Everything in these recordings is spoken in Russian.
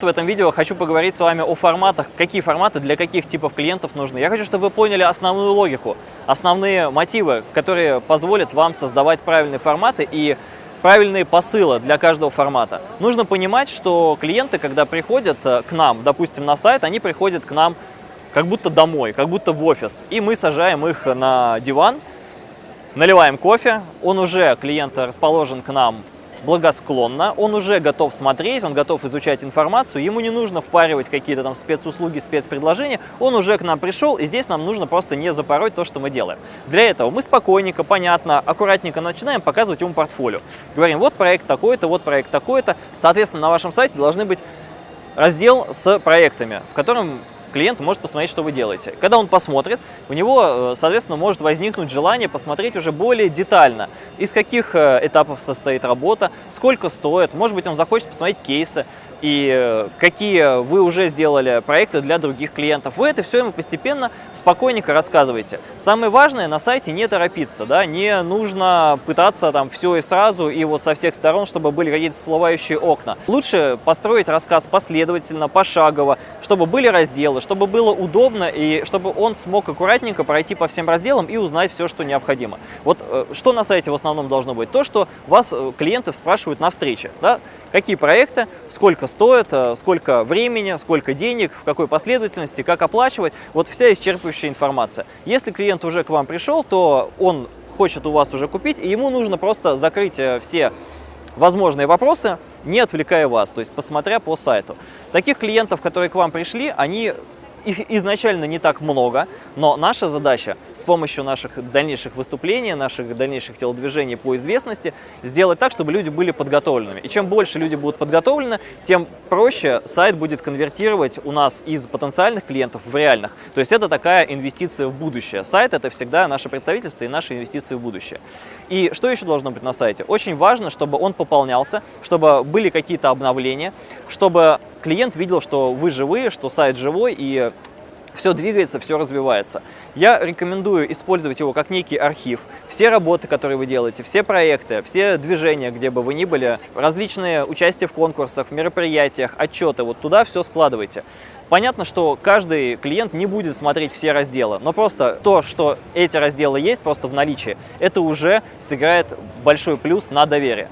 В этом видео хочу поговорить с вами о форматах, какие форматы для каких типов клиентов нужны. Я хочу, чтобы вы поняли основную логику, основные мотивы, которые позволят вам создавать правильные форматы и правильные посылы для каждого формата. Нужно понимать, что клиенты, когда приходят э, к нам, допустим, на сайт, они приходят к нам как будто домой, как будто в офис. И мы сажаем их на диван, наливаем кофе, он уже, клиент расположен к нам благосклонно, он уже готов смотреть, он готов изучать информацию, ему не нужно впаривать какие-то там спецуслуги, спецпредложения, он уже к нам пришел, и здесь нам нужно просто не запороть то, что мы делаем. Для этого мы спокойненько, понятно, аккуратненько начинаем показывать ему портфолио. Говорим, вот проект такой-то, вот проект такой-то. Соответственно, на вашем сайте должны быть раздел с проектами, в котором клиент может посмотреть, что вы делаете. Когда он посмотрит, у него, э, соответственно, может возникнуть желание посмотреть уже более детально, из каких э, этапов состоит работа, сколько стоит, может быть, он захочет посмотреть кейсы, и э, какие вы уже сделали проекты для других клиентов. Вы это все ему постепенно, спокойненько рассказываете. Самое важное на сайте не торопиться, да, не нужно пытаться там все и сразу, и вот со всех сторон, чтобы были какие-то всплывающие окна. Лучше построить рассказ последовательно, пошагово, чтобы были разделы, чтобы было удобно и чтобы он смог аккуратненько пройти по всем разделам и узнать все, что необходимо. Вот э, что на сайте в основном должно быть? То, что вас э, клиенты спрашивают на встрече. Да? Какие проекты, сколько стоит, э, сколько времени, сколько денег, в какой последовательности, как оплачивать. Вот вся исчерпывающая информация. Если клиент уже к вам пришел, то он хочет у вас уже купить, и ему нужно просто закрыть все возможные вопросы, не отвлекая вас, то есть посмотря по сайту. Таких клиентов, которые к вам пришли, они их изначально не так много, но наша задача с помощью наших дальнейших выступлений, наших дальнейших телодвижений по известности сделать так, чтобы люди были подготовленными. И чем больше люди будут подготовлены, тем проще сайт будет конвертировать у нас из потенциальных клиентов в реальных. То есть это такая инвестиция в будущее. Сайт – это всегда наше представительство и наши инвестиции в будущее. И что еще должно быть на сайте? Очень важно, чтобы он пополнялся, чтобы были какие-то обновления, чтобы клиент видел, что вы живые, что сайт живой и все двигается, все развивается. Я рекомендую использовать его как некий архив. Все работы, которые вы делаете, все проекты, все движения, где бы вы ни были, различные участия в конкурсах, в мероприятиях, отчеты, вот туда все складывайте. Понятно, что каждый клиент не будет смотреть все разделы, но просто то, что эти разделы есть просто в наличии, это уже сыграет большой плюс на доверие.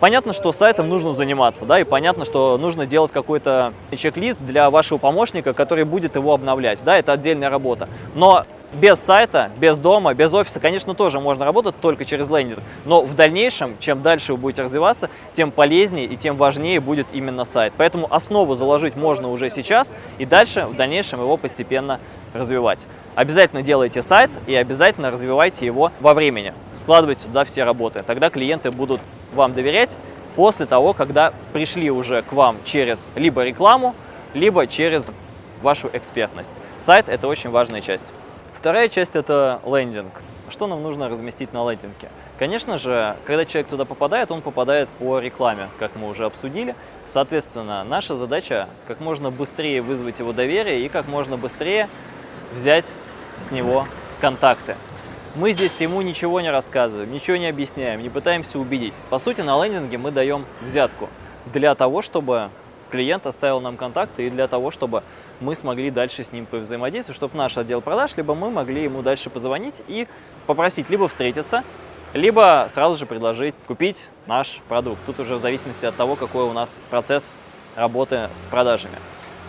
Понятно, что сайтом нужно заниматься, да, и понятно, что нужно делать какой-то чек-лист для вашего помощника, который будет его обновлять, да, это отдельная работа. Но без сайта, без дома, без офиса, конечно, тоже можно работать только через лендинг, но в дальнейшем, чем дальше вы будете развиваться, тем полезнее и тем важнее будет именно сайт. Поэтому основу заложить можно уже сейчас и дальше, в дальнейшем его постепенно развивать. Обязательно делайте сайт и обязательно развивайте его во времени. Складывайте сюда все работы. Тогда клиенты будут вам доверять после того, когда пришли уже к вам через либо рекламу, либо через вашу экспертность. Сайт – это очень важная часть. Вторая часть – это лендинг. Что нам нужно разместить на лендинге? Конечно же, когда человек туда попадает, он попадает по рекламе, как мы уже обсудили. Соответственно, наша задача – как можно быстрее вызвать его доверие и как можно быстрее взять с него контакты. Мы здесь ему ничего не рассказываем, ничего не объясняем, не пытаемся убедить. По сути, на лендинге мы даем взятку для того, чтобы клиент оставил нам контакты и для того, чтобы мы смогли дальше с ним взаимодействовать, чтобы наш отдел продаж, либо мы могли ему дальше позвонить и попросить либо встретиться, либо сразу же предложить купить наш продукт. Тут уже в зависимости от того, какой у нас процесс работы с продажами.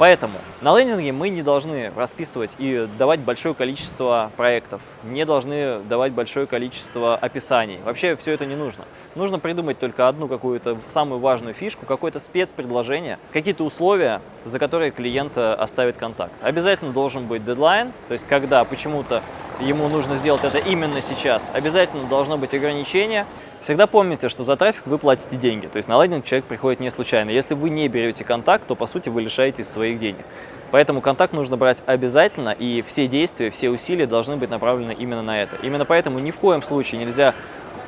Поэтому на лендинге мы не должны расписывать и давать большое количество проектов, не должны давать большое количество описаний. Вообще все это не нужно. Нужно придумать только одну какую-то самую важную фишку, какое-то спецпредложение, какие-то условия, за которые клиент э, оставит контакт. Обязательно должен быть дедлайн, то есть когда почему-то ему нужно сделать это именно сейчас. Обязательно должно быть ограничение, Всегда помните, что за трафик вы платите деньги, то есть на лендинг человек приходит не случайно. Если вы не берете контакт, то по сути вы лишаетесь своих денег. Поэтому контакт нужно брать обязательно, и все действия, все усилия должны быть направлены именно на это. Именно поэтому ни в коем случае нельзя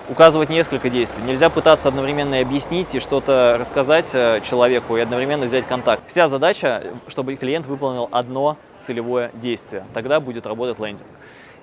указывать несколько действий. Нельзя пытаться одновременно объяснить и что-то рассказать э, человеку и одновременно взять контакт. Вся задача, чтобы клиент выполнил одно целевое действие. Тогда будет работать лендинг.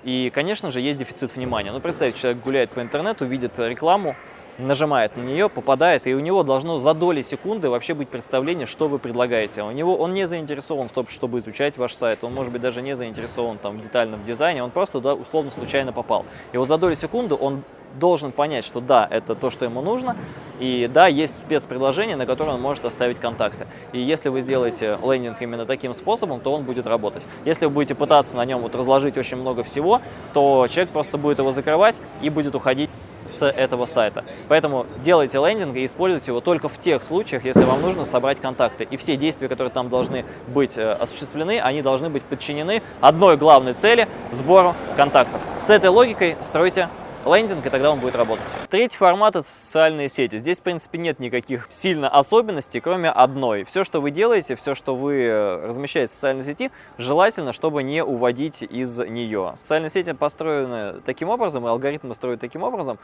И, конечно же, есть дефицит внимания. Ну, представьте, человек гуляет по интернету, видит рекламу, нажимает на нее, попадает, и у него должно за доли секунды вообще быть представление, что вы предлагаете. У него, он не заинтересован в том, чтобы изучать ваш сайт, он может быть даже не заинтересован там детально в дизайне, он просто туда условно случайно попал. И вот за доли секунды он должен понять, что да, это то, что ему нужно, и да, есть спецпредложение, на которое он может оставить контакты. И если вы сделаете лендинг именно таким способом, то он будет работать. Если вы будете пытаться на нем вот разложить очень много всего, то человек просто будет его закрывать и будет уходить с этого сайта. Поэтому делайте лендинг и используйте его только в тех случаях, если вам нужно собрать контакты. И все действия, которые там должны быть э, осуществлены, они должны быть подчинены одной главной цели – сбору контактов. С этой логикой стройте лендинг, и тогда он будет работать. Третий формат – это социальные сети. Здесь, в принципе, нет никаких сильно особенностей, кроме одной. Все, что вы делаете, все, что вы э, размещаете в социальной сети, желательно, чтобы не уводить из нее. Социальные сети построены таким образом, и алгоритмы строят таким образом,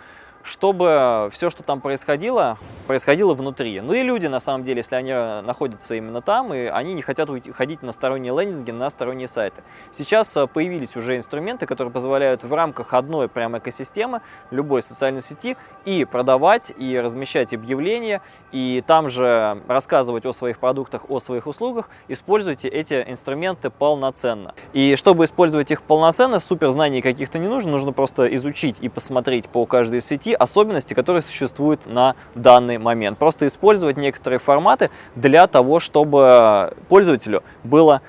чтобы все, что там происходило, происходило внутри. Ну и люди, на самом деле, если они находятся именно там, и они не хотят уходить на сторонние лендинги, на сторонние сайты. Сейчас э, появились уже инструменты, которые позволяют в рамках одной прям экосистемы темы любой социальной сети и продавать, и размещать объявления, и там же рассказывать о своих продуктах, о своих услугах. Используйте эти инструменты полноценно. И чтобы использовать их полноценно, супер знаний каких-то не нужно, нужно просто изучить и посмотреть по каждой сети особенности, которые существуют на данный момент. Просто использовать некоторые форматы для того, чтобы пользователю было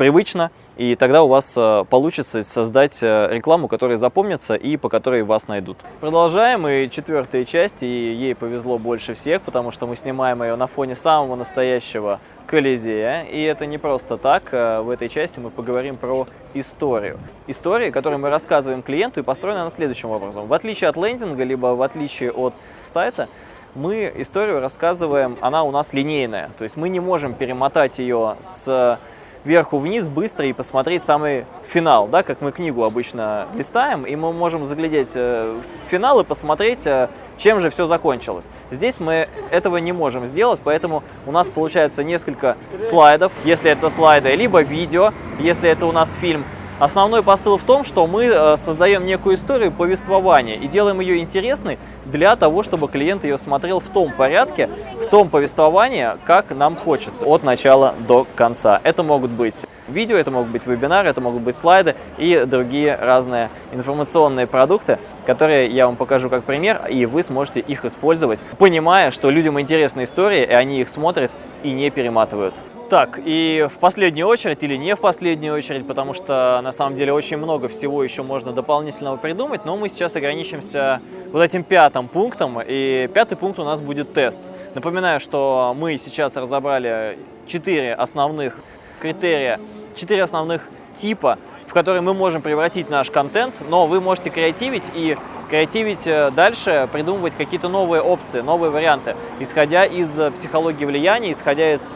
привычно и тогда у вас э, получится создать э, рекламу, которая запомнится и по которой вас найдут. Продолжаем, и четвертая часть, и ей повезло больше всех, потому что мы снимаем ее на фоне самого настоящего Колизея, и это не просто так. Э, в этой части мы поговорим про историю. История, которую мы рассказываем клиенту, и построена она следующим образом. В отличие от лендинга, либо в отличие от сайта, мы историю рассказываем, она у нас линейная. То есть мы не можем перемотать ее с вверху-вниз быстро и посмотреть самый финал, да, как мы книгу обычно листаем, и мы можем заглядеть э, в финал и посмотреть, э, чем же все закончилось. Здесь мы этого не можем сделать, поэтому у нас получается несколько слайдов, если это слайды, либо видео, если это у нас фильм, Основной посыл в том, что мы э, создаем некую историю повествования и делаем ее интересной для того, чтобы клиент ее смотрел в том порядке, в том повествовании, как нам хочется, от начала до конца. Это могут быть видео, это могут быть вебинары, это могут быть слайды и другие разные информационные продукты, которые я вам покажу как пример, и вы сможете их использовать, понимая, что людям интересны истории, и они их смотрят и не перематывают. Так, и в последнюю очередь или не в последнюю очередь, потому что на самом деле очень много всего еще можно дополнительного придумать, но мы сейчас ограничимся вот этим пятым пунктом, и пятый пункт у нас будет тест. Напоминаю, что мы сейчас разобрали четыре основных критерия, четыре основных типа, в которые мы можем превратить наш контент, но вы можете креативить и креативить э, дальше, придумывать какие-то новые опции, новые варианты, исходя из психологии влияния, исходя из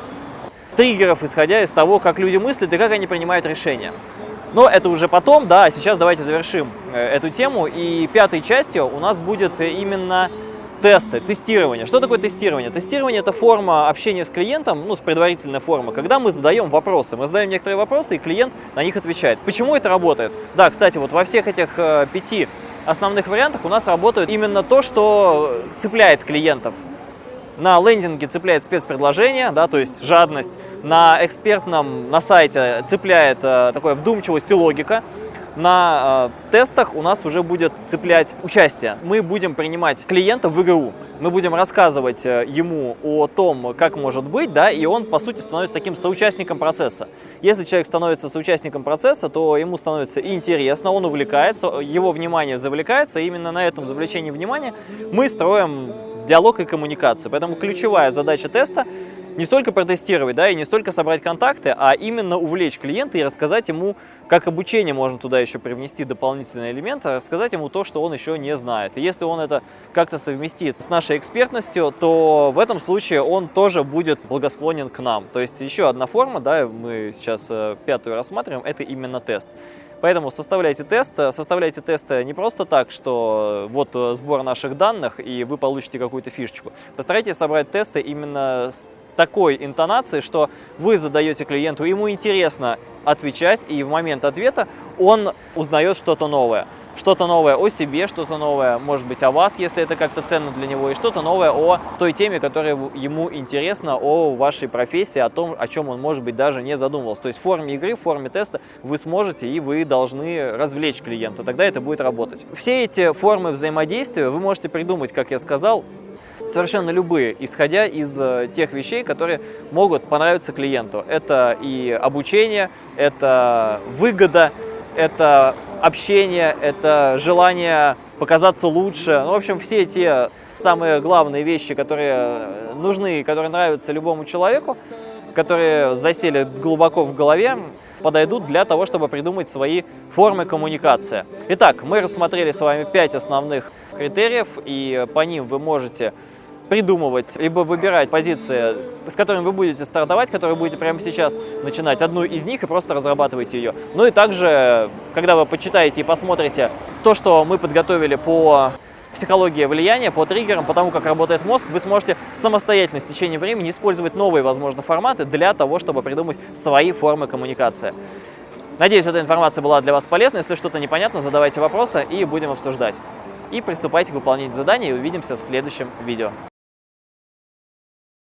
триггеров, исходя из того, как люди мыслят и как они принимают решения. Но это уже потом, да, сейчас давайте завершим э, эту тему. И пятой частью у нас будет именно тесты, тестирование. Что такое тестирование? Тестирование – это форма общения с клиентом, ну, с предварительной формы, когда мы задаем вопросы. Мы задаем некоторые вопросы, и клиент на них отвечает. Почему это работает? Да, кстати, вот во всех этих э, пяти основных вариантах у нас работает именно то, что цепляет клиентов. На лендинге цепляет спецпредложение, да, то есть жадность. На экспертном, на сайте цепляет э, такое вдумчивость и логика. На э, тестах у нас уже будет цеплять участие. Мы будем принимать клиента в игру. Мы будем рассказывать э, ему о том, как может быть, да, и он, по сути, становится таким соучастником процесса. Если человек становится соучастником процесса, то ему становится интересно, он увлекается, его внимание завлекается, и именно на этом завлечении внимания мы строим диалог и коммуникация. Поэтому ключевая задача теста не столько протестировать, да, и не столько собрать контакты, а именно увлечь клиента и рассказать ему, как обучение можно туда еще привнести дополнительные элементы, рассказать ему то, что он еще не знает. И если он это как-то совместит с нашей экспертностью, то в этом случае он тоже будет благосклонен к нам. То есть еще одна форма, да, мы сейчас э, пятую рассматриваем, это именно тест. Поэтому составляйте тест. Составляйте тесты не просто так, что вот э, сбор наших данных, и вы получите какую-то фишечку. Постарайтесь собрать тесты именно с такой интонацией, что вы задаете клиенту, ему интересно отвечать, и в момент ответа он узнает что-то новое. Что-то новое о себе, что-то новое, может быть, о вас, если это как-то ценно для него, и что-то новое о той теме, которая ему интересна, о вашей профессии, о том, о чем он, может быть, даже не задумывался. То есть в форме игры, в форме теста вы сможете и вы должны развлечь клиента, тогда это будет работать. Все эти формы взаимодействия вы можете придумать, как я сказал, совершенно любые, исходя из э, тех вещей, которые могут понравиться клиенту. Это и обучение, это выгода, это общение, это желание показаться лучше. Ну, в общем, все те самые главные вещи, которые нужны и которые нравятся любому человеку, которые засели глубоко в голове, подойдут для того, чтобы придумать свои формы коммуникации. Итак, мы рассмотрели с вами пять основных критериев, и по ним вы можете придумывать, либо выбирать позиции, с которыми вы будете стартовать, которые будете прямо сейчас начинать, одну из них и просто разрабатывать ее. Ну и также, когда вы почитаете и посмотрите то, что мы подготовили по психологии влияния, по триггерам, по тому, как работает мозг, вы сможете самостоятельно с течением времени использовать новые, возможно, форматы для того, чтобы придумать свои формы коммуникации. Надеюсь, эта информация была для вас полезна. Если что-то непонятно, задавайте вопросы и будем обсуждать. И приступайте к выполнению задания и увидимся в следующем видео.